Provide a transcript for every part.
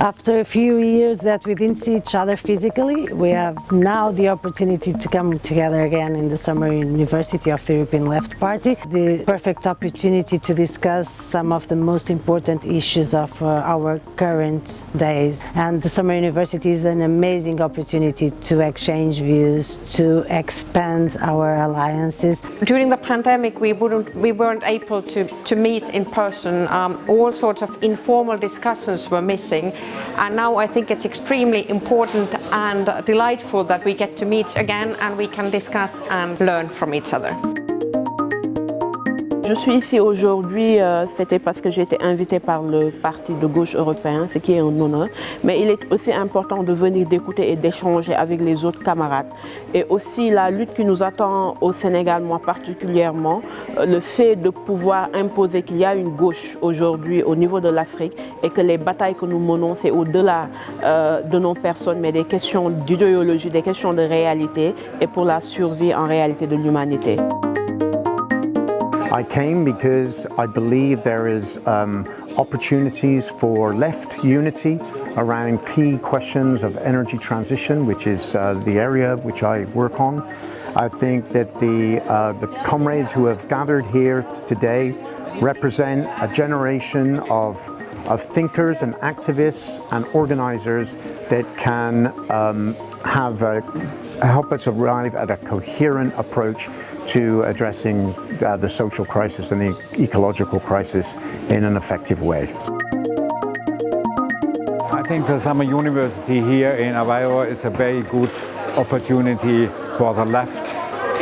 After a few years that we didn't see each other physically, we have now the opportunity to come together again in the Summer University of the European Left Party. The perfect opportunity to discuss some of the most important issues of uh, our current days. And the Summer University is an amazing opportunity to exchange views, to expand our alliances. During the pandemic, we, wouldn't, we weren't able to, to meet in person. Um, all sorts of informal discussions were missing. And now I think it's extremely important and delightful that we get to meet again and we can discuss and learn from each other. Je suis ici aujourd'hui, euh, c'était parce que j'ai été invitée par le Parti de gauche européen, ce qui est un honneur. Mais il est aussi important de venir d'écouter et d'échanger avec les autres camarades. Et aussi la lutte qui nous attend au Sénégal, moi particulièrement, euh, le fait de pouvoir imposer qu'il y a une gauche aujourd'hui au niveau de l'Afrique et que les batailles que nous menons, c'est au-delà euh, de nos personnes, mais des questions d'idéologie, des questions de réalité et pour la survie en réalité de l'humanité. I came because I believe there is um, opportunities for left unity around key questions of energy transition, which is uh, the area which I work on. I think that the, uh, the comrades who have gathered here today represent a generation of, of thinkers and activists and organizers that can um, have a, help us arrive at a coherent approach to addressing uh, the social crisis and the ecological crisis in an effective way. I think the Summer University here in Aveiro is a very good opportunity for the left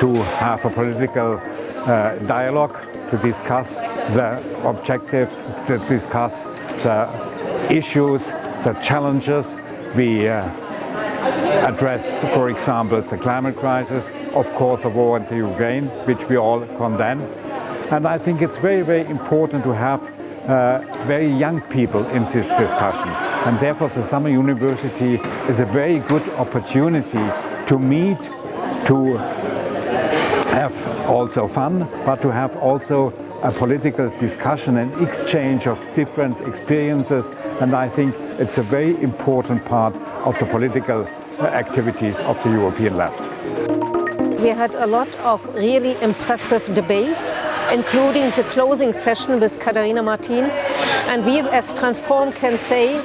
to have a political uh, dialogue, to discuss the objectives, to discuss the issues, the challenges we uh, addressed, for example, the climate crisis, of course the war in the Ukraine, which we all condemn. And I think it's very, very important to have uh, very young people in these discussions. And therefore the Summer University is a very good opportunity to meet, to have also fun, but to have also a political discussion and exchange of different experiences. And I think it's a very important part of the political uh, activities of the European left. We had a lot of really impressive debates, including the closing session with Catarina Martins. And we as Transform can say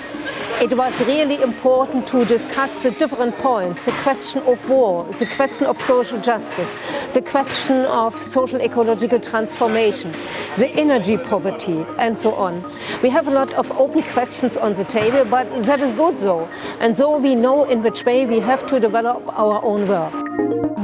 it was really important to discuss the different points, the question of war, the question of social justice, the question of social ecological transformation, the energy poverty and so on. We have a lot of open questions on the table, but that is good so. And so we know in which way we have to develop our own work.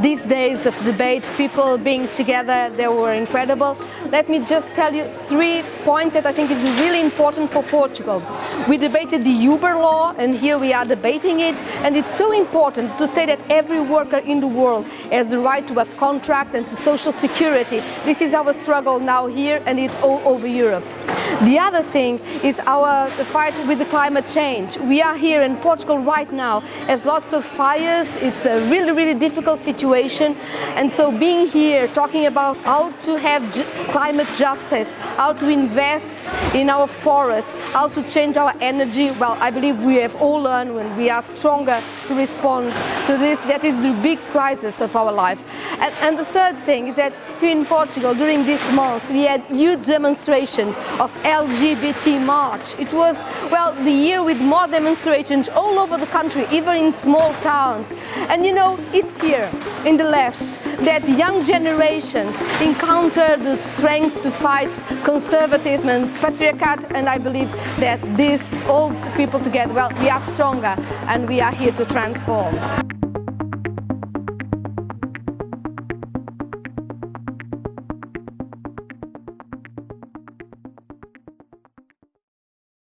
These days of debate, people being together, they were incredible. Let me just tell you three points that I think is really important for Portugal. We debated the Uber law and here we are debating it and it's so important to say that every worker in the world has the right to a contract and to social security. This is our struggle now here and it's all over Europe. The other thing is our fight with the climate change. We are here in Portugal right now as lots of fires. It's a really, really difficult situation. And so being here, talking about how to have climate justice, how to invest in our forests, how to change our energy, well, I believe we have all learned when we are stronger to respond to this. That is the big crisis of our life. And, and the third thing is that here in Portugal, during this month, we had huge demonstrations of LGBT march. It was, well, the year with more demonstrations all over the country, even in small towns. And you know, it's here, in the left, that young generations encounter the strength to fight conservatism and patriarchat and I believe that these old people together, well, we are stronger and we are here to transform.